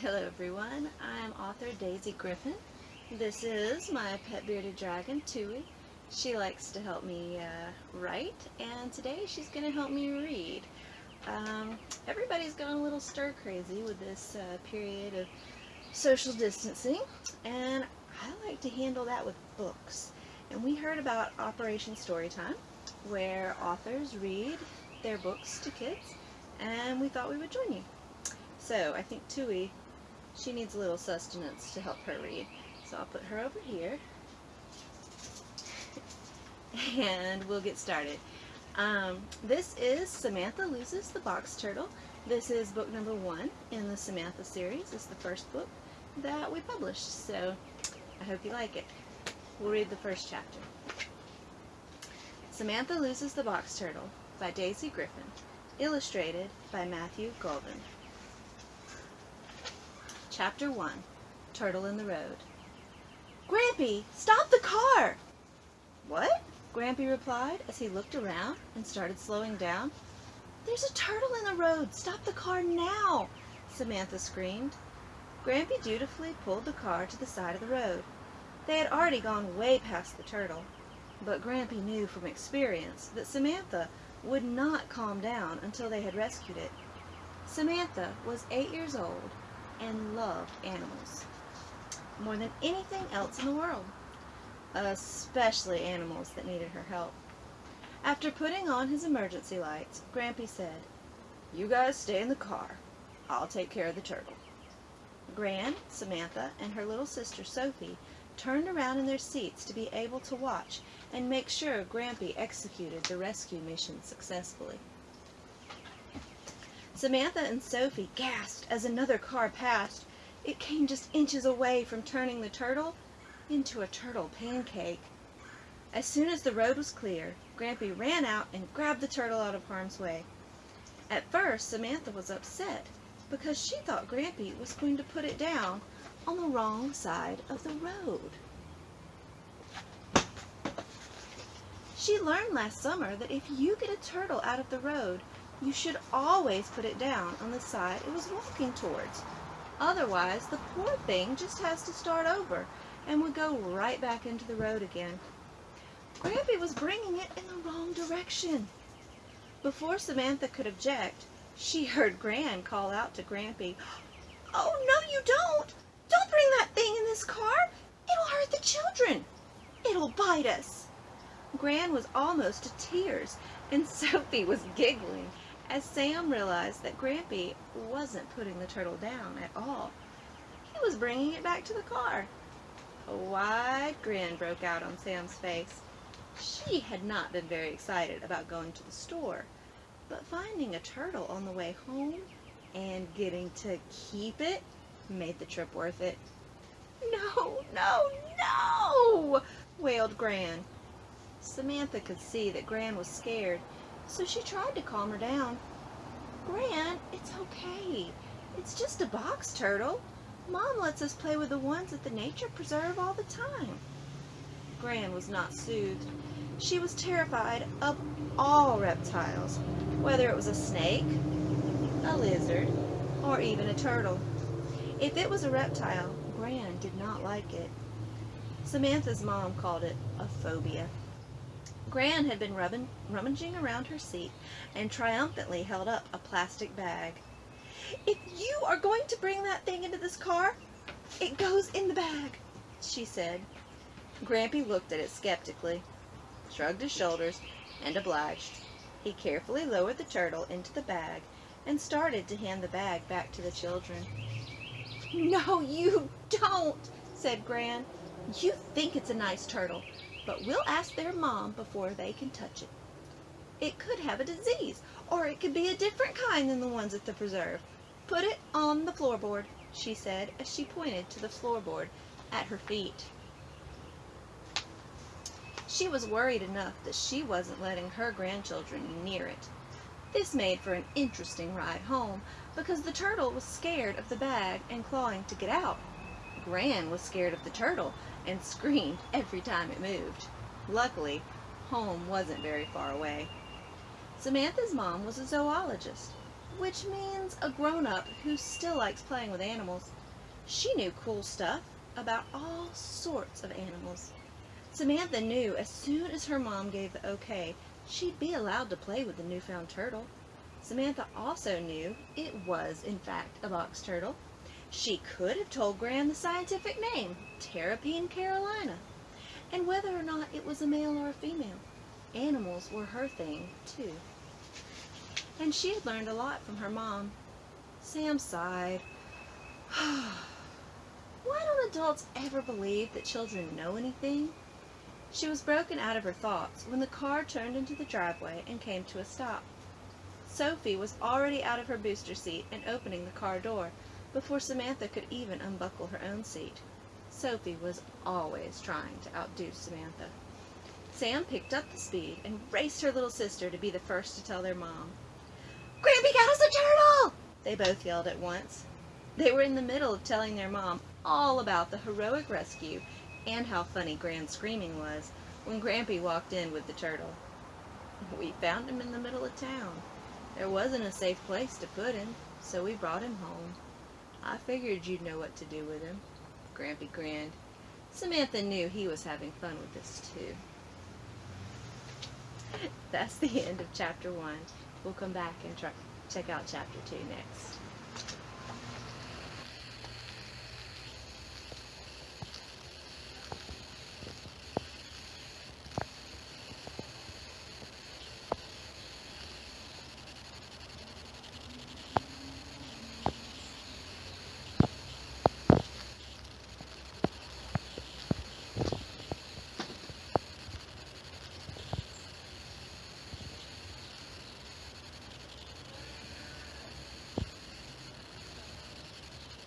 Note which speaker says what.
Speaker 1: Hello everyone, I'm author Daisy Griffin. This is my pet bearded dragon, Tui. She likes to help me uh, write, and today she's going to help me read. Um, everybody's gone a little stir crazy with this uh, period of social distancing, and I like to handle that with books. And we heard about Operation Storytime, where authors read their books to kids, and we thought we would join you. So I think Tui, she needs a little sustenance to help her read. So I'll put her over here. and we'll get started. Um, this is Samantha Loses the Box Turtle. This is book number one in the Samantha series. It's the first book that we published. So I hope you like it. We'll read the first chapter. Samantha Loses the Box Turtle by Daisy Griffin. Illustrated by Matthew Golden. Chapter 1 Turtle in the Road Grampy, stop the car! What? Grampy replied as he looked around and started slowing down. There's a turtle in the road! Stop the car now! Samantha screamed. Grampy dutifully pulled the car to the side of the road. They had already gone way past the turtle, but Grampy knew from experience that Samantha would not calm down until they had rescued it. Samantha was eight years old and loved animals more than anything else in the world, especially animals that needed her help. After putting on his emergency lights, Grampy said, You guys stay in the car. I'll take care of the turtle. Gran, Samantha, and her little sister Sophie turned around in their seats to be able to watch and make sure Grampy executed the rescue mission successfully. Samantha and Sophie gasped as another car passed. It came just inches away from turning the turtle into a turtle pancake. As soon as the road was clear, Grampy ran out and grabbed the turtle out of harm's way. At first, Samantha was upset because she thought Grampy was going to put it down on the wrong side of the road. She learned last summer that if you get a turtle out of the road, you should always put it down on the side it was walking towards. Otherwise, the poor thing just has to start over and would go right back into the road again. Grampy was bringing it in the wrong direction. Before Samantha could object, she heard Gran call out to Grampy, Oh, no you don't! Don't bring that thing in this car! It'll hurt the children! It'll bite us! Gran was almost to tears, and Sophie was giggling as Sam realized that Grampy wasn't putting the turtle down at all. He was bringing it back to the car. A wide grin broke out on Sam's face. She had not been very excited about going to the store, but finding a turtle on the way home and getting to keep it made the trip worth it. No, no, no, wailed Gran. Samantha could see that Gran was scared so she tried to calm her down. Gran, it's okay. It's just a box turtle. Mom lets us play with the ones at the nature preserve all the time. Gran was not soothed. She was terrified of all reptiles, whether it was a snake, a lizard, or even a turtle. If it was a reptile, Gran did not like it. Samantha's mom called it a phobia. Gran had been rubbing, rummaging around her seat and triumphantly held up a plastic bag. If you are going to bring that thing into this car, it goes in the bag, she said. Grampy looked at it skeptically, shrugged his shoulders, and obliged. He carefully lowered the turtle into the bag and started to hand the bag back to the children. No, you don't, said Gran. You think it's a nice turtle, but we'll ask their mom before they can touch it. It could have a disease, or it could be a different kind than the ones at the preserve. Put it on the floorboard, she said as she pointed to the floorboard at her feet. She was worried enough that she wasn't letting her grandchildren near it. This made for an interesting ride home because the turtle was scared of the bag and clawing to get out. Gran was scared of the turtle and screamed every time it moved. Luckily, home wasn't very far away. Samantha's mom was a zoologist. which means a grown-up who still likes playing with animals. She knew cool stuff about all sorts of animals. Samantha knew as soon as her mom gave the okay, she'd be allowed to play with the newfound turtle. Samantha also knew it was, in fact, a box turtle. She could have told Gran the scientific name, Terrapene carolina, and whether or not it was a male or a female. Animals were her thing, too. And she had learned a lot from her mom. Sam sighed. Why don't adults ever believe that children know anything? She was broken out of her thoughts when the car turned into the driveway and came to a stop. Sophie was already out of her booster seat and opening the car door before Samantha could even unbuckle her own seat. Sophie was always trying to outdo Samantha. Sam picked up the speed and raced her little sister to be the first to tell their mom. Grampy got us a turtle! They both yelled at once. They were in the middle of telling their mom all about the heroic rescue and how funny Gran's screaming was when Grampy walked in with the turtle. We found him in the middle of town. There wasn't a safe place to put him, so we brought him home. I figured you'd know what to do with him. Grampy grinned. Samantha knew he was having fun with this too. That's the end of chapter one. We'll come back and check out chapter two next.